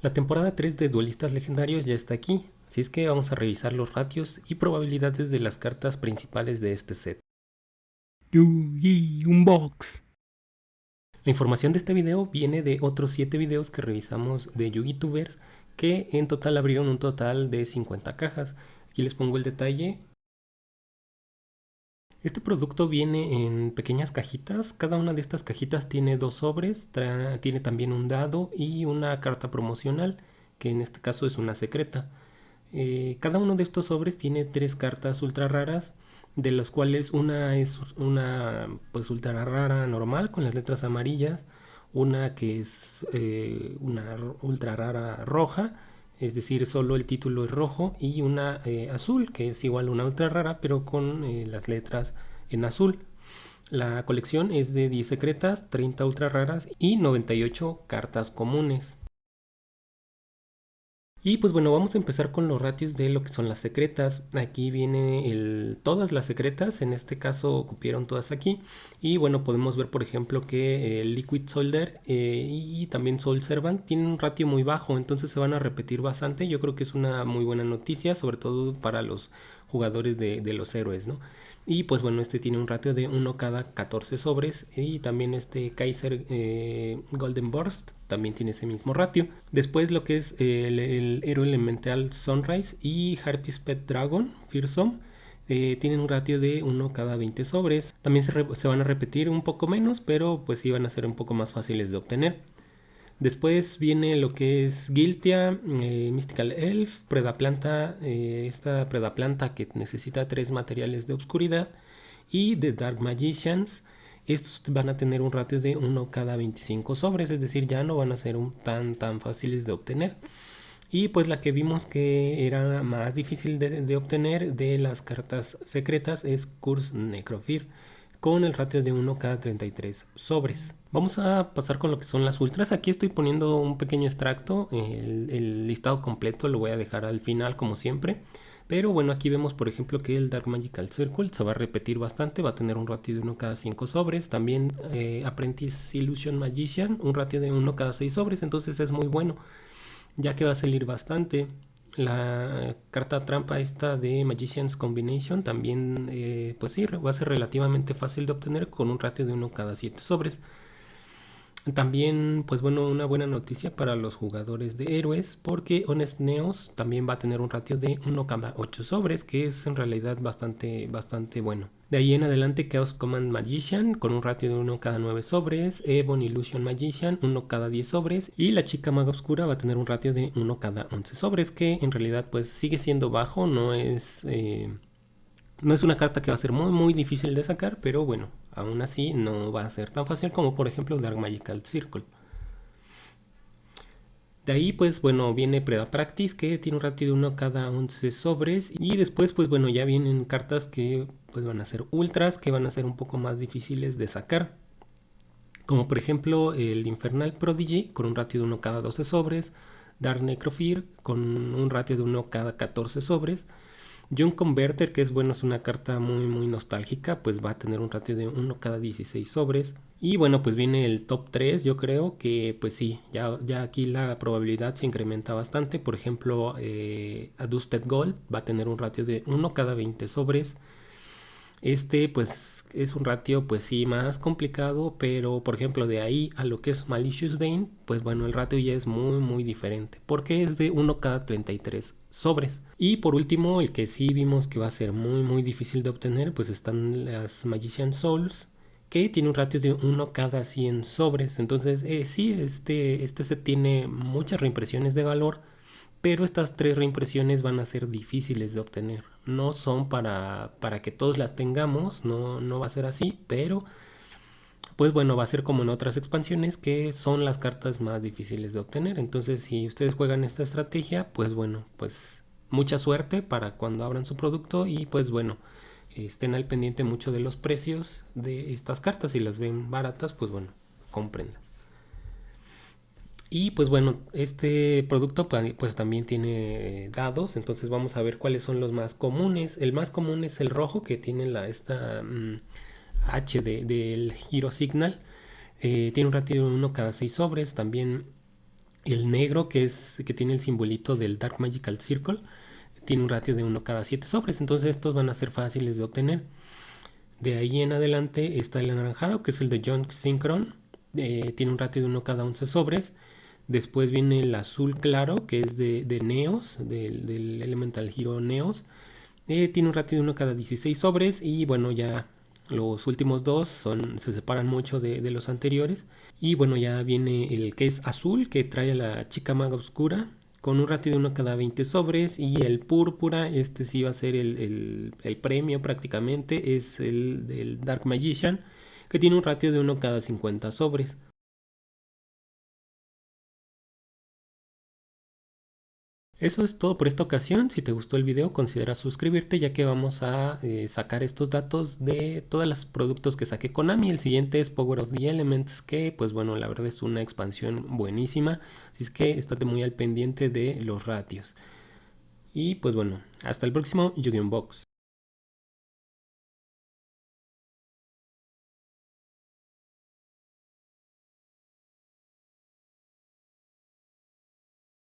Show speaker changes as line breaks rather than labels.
La temporada 3 de Duelistas Legendarios ya está aquí, así es que vamos a revisar los ratios y probabilidades de las cartas principales de este set.
Yugi Unbox.
La información de este video viene de otros 7 videos que revisamos de YugiTubers que en total abrieron un total de 50 cajas. Aquí les pongo el detalle. Este producto viene en pequeñas cajitas, cada una de estas cajitas tiene dos sobres, tiene también un dado y una carta promocional, que en este caso es una secreta. Eh, cada uno de estos sobres tiene tres cartas ultra raras, de las cuales una es una pues ultra rara normal con las letras amarillas, una que es eh, una ultra rara roja, es decir, solo el título es rojo, y una eh, azul, que es igual a una ultra rara, pero con eh, las letras en azul. La colección es de 10 secretas, 30 ultra raras y 98 cartas comunes. Y pues bueno, vamos a empezar con los ratios de lo que son las secretas. Aquí viene todas las secretas, en este caso cupieron todas aquí. Y bueno, podemos ver por ejemplo que el Liquid Soldier eh, y también Soul Servant tienen un ratio muy bajo, entonces se van a repetir bastante. Yo creo que es una muy buena noticia, sobre todo para los jugadores de, de los héroes, ¿no? Y pues bueno, este tiene un ratio de 1 cada 14 sobres. Y también este Kaiser eh, Golden Burst también tiene ese mismo ratio. Después lo que es el, el héroe elemental Sunrise y Harpy's Pet Dragon, Fearsome. Eh, tienen un ratio de 1 cada 20 sobres. También se, se, van a repetir un poco menos, pero pues sí van a ser un poco más fáciles de obtener. Después viene lo que es Giltia, eh, Mystical Elf, Predaplanta, eh, esta Predaplanta que necesita tres materiales de oscuridad y The Dark Magicians. Estos van a tener un ratio de 1 cada 25 sobres, es decir, ya no van a ser tan tan fáciles de obtener. Y pues la que vimos que era más difícil de, de obtener de las cartas secretas es Curse Necrofir con el ratio de 1 cada 33 sobres. Vamos a pasar con lo que son las ultras. Aquí estoy poniendo un pequeño extracto. El, listado completo lo voy a dejar al final como siempre. Pero bueno, aquí vemos por ejemplo que el Dark Magical Circle se va a repetir bastante. Va a tener un ratio de 1 cada 5 sobres. También eh, Apprentice Illusion Magician, un ratio de 1 cada 6 sobres. Entonces es muy bueno. Ya que va a salir bastante. La carta trampa esta de Magician's Combination también, eh, pues sí, va a ser relativamente fácil de obtener con un ratio de 1 cada 7 sobres. También, pues bueno, una buena noticia para los jugadores de héroes porque Honest Neos también va a tener un ratio de 1 cada 8 sobres, que es en realidad bastante, bastante bueno. De ahí en adelante Chaos Command Magician con un ratio de 1 cada 9 sobres, Ebon Illusion Magician 1 cada 10 sobres. Y la chica maga oscura va a tener un ratio de 1 cada 11 sobres, que en realidad pues sigue siendo bajo, no es... Eh, no es una carta que va a ser muy muy difícil de sacar, pero bueno, aún así no va a ser tan fácil como por ejemplo Dark Magical Circle. De ahí pues bueno viene Preda Practice que tiene un ratio de 1 cada 11 sobres. Y después pues bueno ya vienen cartas que pues van a ser ultras que van a ser un poco más difíciles de sacar. Como por ejemplo el Infernal Prodigy con un ratio de 1 cada 12 sobres, Dark Necrofear con un ratio de 1 cada 14 sobres, John Converter, que es bueno, es una carta muy muy nostálgica, pues va a tener un ratio de 1 cada 16 sobres. Y bueno, pues viene el top 3, yo creo que pues sí, ya, ya aquí la probabilidad se incrementa bastante. Por ejemplo, eh, Adusted Gold va a tener un ratio de 1 cada 20 sobres. Este pues es un ratio pues sí más complicado, pero por ejemplo de ahí a lo que es Malicious Vein, pues bueno el ratio ya es muy muy diferente, porque es de 1 cada 33 sobres. Y por último el que sí vimos que va a ser muy muy difícil de obtener, pues están las Magician Souls, que tiene un ratio de 1 cada 100 sobres. Entonces eh, sí, este, este tiene muchas reimpresiones de valor, pero estas tres reimpresiones van a ser difíciles de obtener. No son para, para que todos las tengamos, no, no va a ser así, pero pues bueno, va a ser como en otras expansiones que son las cartas más difíciles de obtener. Entonces si ustedes juegan esta estrategia, pues bueno, pues mucha suerte para cuando abran su producto y pues bueno, estén al pendiente mucho de los precios de estas cartas. Si las ven baratas, pues bueno, cómprenlas. Y pues bueno, este producto pues también tiene eh, dados, entonces vamos a ver cuáles son los más comunes. El más común es el rojo que tiene la, esta mm, H del Hero Signal. Eh, tiene un ratio de 1 cada 6 sobres. También El negro, que, es, que tiene el simbolito del Dark Magical Circle, tiene un ratio de 1 cada 7 sobres, entonces estos van a ser fáciles de obtener. De ahí en adelante está el anaranjado, que es el de John Synchron, eh, tiene un ratio de 1 cada 11 sobres. Después viene el azul claro, que es de, Neos, del, Elemental Hero Neos. Eh, tiene un ratio de 1 cada 16 sobres y bueno, ya los últimos dos son, se separan mucho de, los anteriores. Y bueno, ya viene el que es azul, que trae a la chica maga oscura, con un ratio de 1 cada 20 sobres. Y el púrpura, este sí va a ser el, el, premio prácticamente, es el del Dark Magician, que tiene un ratio de 1 cada 50 sobres. Eso es todo por esta ocasión. Si te gustó el video, considera suscribirte ya que vamos a eh, sacar estos datos de todos los productos que saqué Konami. El siguiente es Power of the Elements, que pues bueno, la verdad es una expansión buenísima. Así es que estate muy al pendiente de los ratios. Y pues bueno, hasta el próximo yu Box.